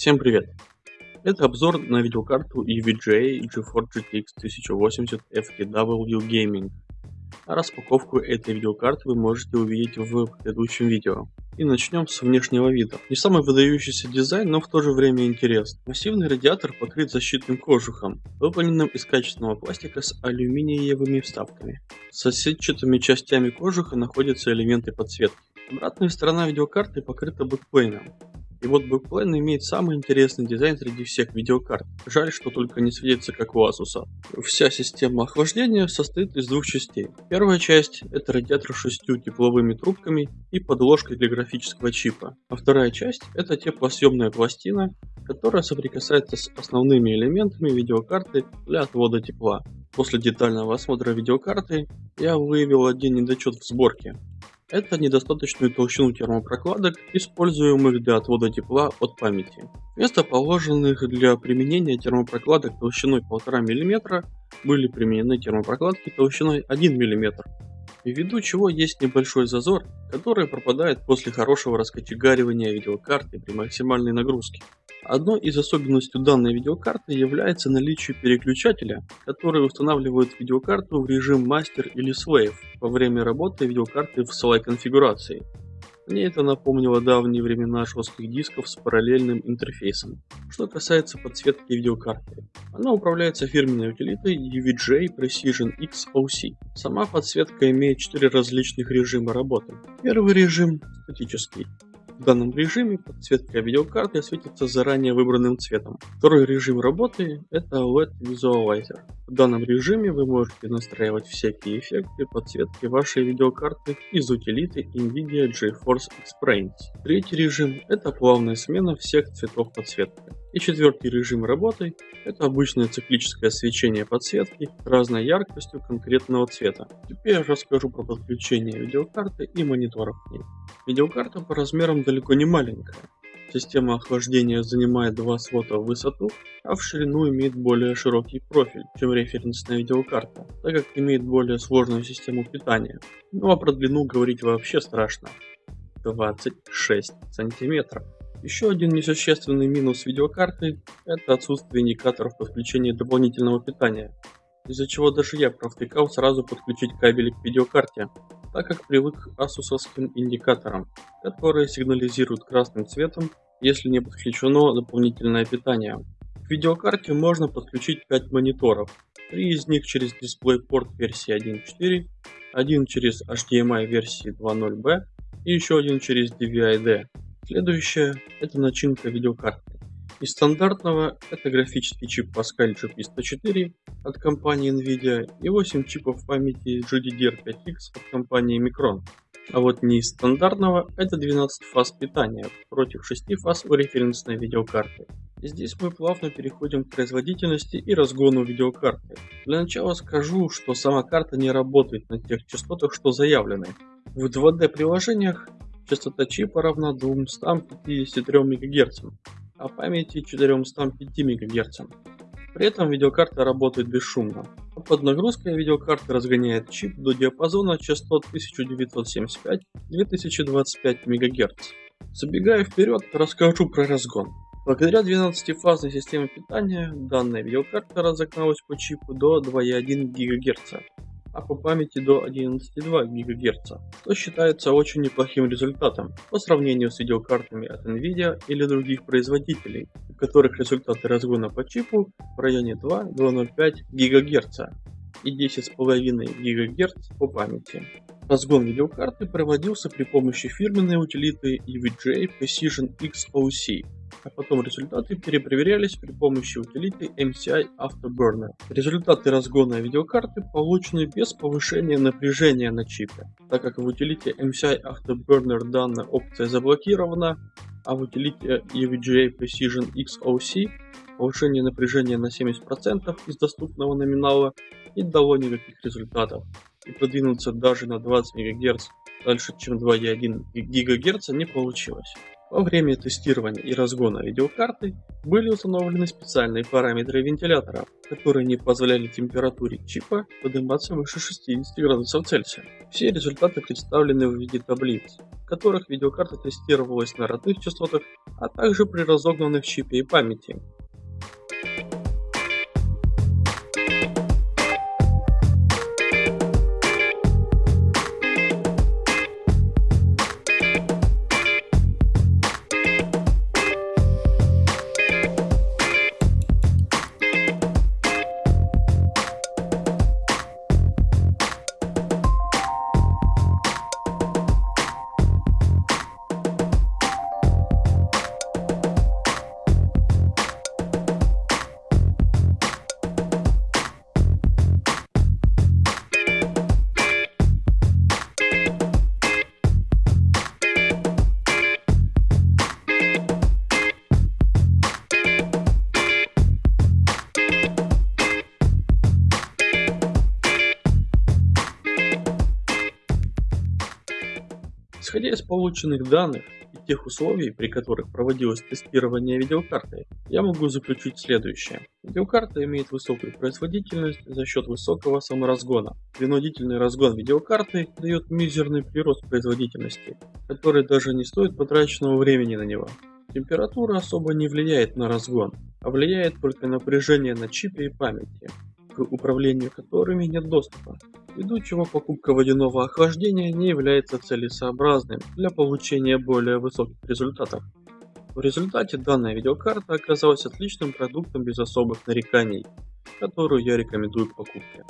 Всем привет! Это обзор на видеокарту EVGA GeForce GTX 1080 FTW Gaming. А распаковку этой видеокарты вы можете увидеть в предыдущем видео. И начнем с внешнего вида. Не самый выдающийся дизайн, но в то же время интересный. Массивный радиатор покрыт защитным кожухом, выполненным из качественного пластика с алюминиевыми вставками. С сетчатыми частями кожуха находятся элементы подсветки. Обратная сторона видеокарты покрыта backplane ом. И вот Backplane имеет самый интересный дизайн среди всех видеокарт. Жаль, что только не светится как у Asus. Вся система охлаждения состоит из двух частей. Первая часть это радиатор с шестью тепловыми трубками и подложкой для графического чипа. А вторая часть это теплосъемная пластина, которая соприкасается с основными элементами видеокарты для отвода тепла. После детального осмотра видеокарты я выявил один недочет в сборке. Это недостаточную толщину термопрокладок, используемых для отвода тепла от памяти. Вместо положенных для применения термопрокладок толщиной 1,5 мм были применены термопрокладки толщиной 1 мм, ввиду чего есть небольшой зазор, который пропадает после хорошего раскочегаривания видеокарты при максимальной нагрузке. Одной из особенностей данной видеокарты является наличие переключателя, который устанавливает видеокарту в режим мастер или slave во время работы видеокарты в слой конфигурации. Мне это напомнило давние времена жестких дисков с параллельным интерфейсом. Что касается подсветки видеокарты, она управляется фирменной утилитой UVJ Precision X OC. Сама подсветка имеет 4 различных режима работы. Первый режим – статический. В данном режиме подсветка видеокарты светится заранее выбранным цветом. Второй режим работы это LED Visualizer. В данном режиме вы можете настраивать всякие эффекты подсветки вашей видеокарты из утилиты NVIDIA GeForce Experience. Третий режим это плавная смена всех цветов подсветки. И четвертый режим работы – это обычное циклическое свечение подсветки разной яркостью конкретного цвета. Теперь я расскажу про подключение видеокарты и мониторов к ней. Видеокарта по размерам далеко не маленькая. Система охлаждения занимает два слота в высоту, а в ширину имеет более широкий профиль, чем референсная видеокарта, так как имеет более сложную систему питания. Ну а про длину говорить вообще страшно. 26 сантиметров. Еще один несущественный минус видеокарты – это отсутствие индикаторов подключения дополнительного питания, из-за чего даже я провтыкал сразу подключить кабели к видеокарте, так как привык к асусовским индикаторам, которые сигнализируют красным цветом, если не подключено дополнительное питание. К видеокарте можно подключить 5 мониторов, 3 из них через DisplayPort версии 1.4, один через HDMI версии 2.0b и еще один через DVI-D. Следующее – это начинка видеокарты. Из стандартного это графический чип Pascal GP104 от компании Nvidia и 8 чипов памяти GDDR5X от компании Micron. А вот не из стандартного это 12 фаз питания против 6 фаз у референсной видеокарты. Здесь мы плавно переходим к производительности и разгону видеокарты. Для начала скажу, что сама карта не работает на тех частотах, что заявлены. В 2D приложениях Частота чипа равна 253 МГц, а памяти 405 МГц. При этом видеокарта работает бесшумно. Под нагрузкой видеокарта разгоняет чип до диапазона частот 1975-2025 МГц. Забегая вперед, расскажу про разгон. Благодаря 12-фазной системе питания, данная видеокарта разогналась по чипу до 2,1 ГГц, а по памяти до 11,2 ГГц, что считается очень неплохим результатом по сравнению с видеокартами от Nvidia или других производителей, у которых результаты разгона по чипу в районе 2-2,05 ГГц и 10,5 ГГц по памяти. Разгон видеокарты проводился при помощи фирменной утилиты EVGA Precision XOC, а потом результаты перепроверялись при помощи утилиты MCI Afterburner. Результаты разгона видеокарты получены без повышения напряжения на чипе, так как в утилите MCI Afterburner данная опция заблокирована, а в утилите EVGA Precision XOC повышение напряжения на 70% из доступного номинала не дало никаких результатов, и продвинуться даже на 20 МГц дальше, чем 2,1 ГГц не получилось. Во время тестирования и разгона видеокарты были установлены специальные параметры вентилятора, которые не позволяли температуре чипа подниматься выше 60 градусов Цельсия. Все результаты представлены в виде таблиц, в которых видеокарта тестировалась на родных частотах, а также при разогнанных чипе и памяти. Исходя из полученных данных и тех условий, при которых проводилось тестирование видеокарты, я могу заключить следующее. Видеокарта имеет высокую производительность за счет высокого саморазгона. Принудительный разгон видеокарты дает мизерный прирост производительности, который даже не стоит потраченного времени на него. Температура особо не влияет на разгон, а влияет только напряжение на чипе и памяти к управлению которыми нет доступа, ввиду чего покупка водяного охлаждения не является целесообразным для получения более высоких результатов. В результате данная видеокарта оказалась отличным продуктом без особых нареканий, которую я рекомендую к покупке.